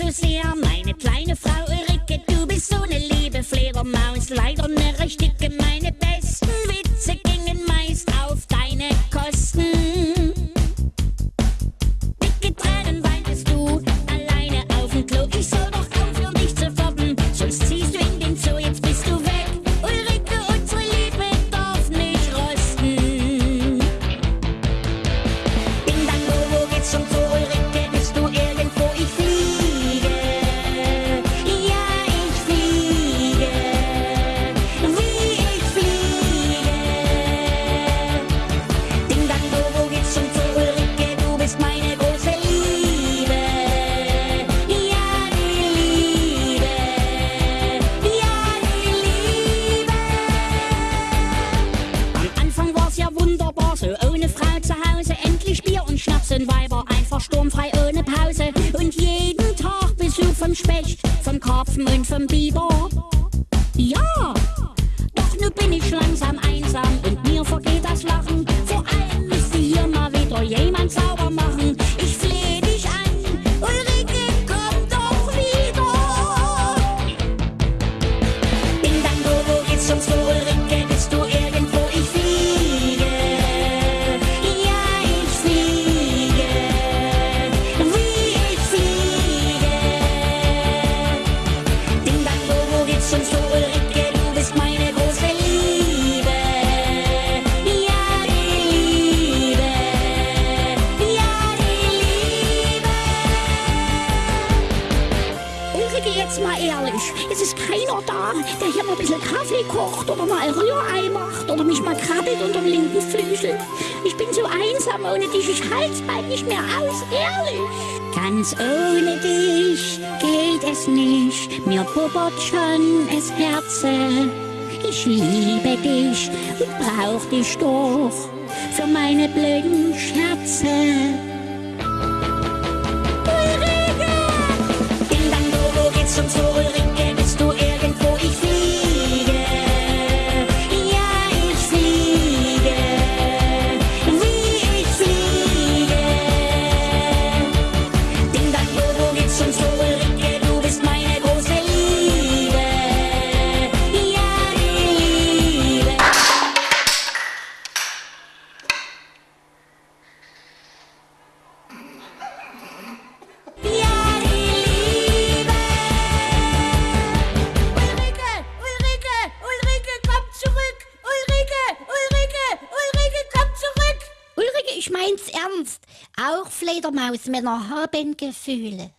so sehr, meine kleine Frau Ulrike, du bist so eine liebe Fledermaus, leider eine richtig gemeine besten ohne Frau zu Hause. Endlich Bier und Schnaps und Weiber, einfach sturmfrei ohne Pause. Und jeden Tag Besuch vom Specht, vom Karpfen und vom Biber. Ja, doch nu bin ich langsam passion so ehrlich, es ist keiner da, der hier mal ein bisschen Kaffee kocht oder mal ein Rührei macht oder mich mal krabbelt unterm linken Flügel. Ich bin so einsam ohne dich, ich halt's bald nicht mehr aus, ehrlich. Ganz ohne dich geht es nicht, mir puppert schon es Herze. Ich liebe dich und brauch dich doch für meine blöden Scherze. Ulrike! Dang, wo, wo geht's zum Zoo? Mein's ernst. Auch Fledermausmänner haben Gefühle.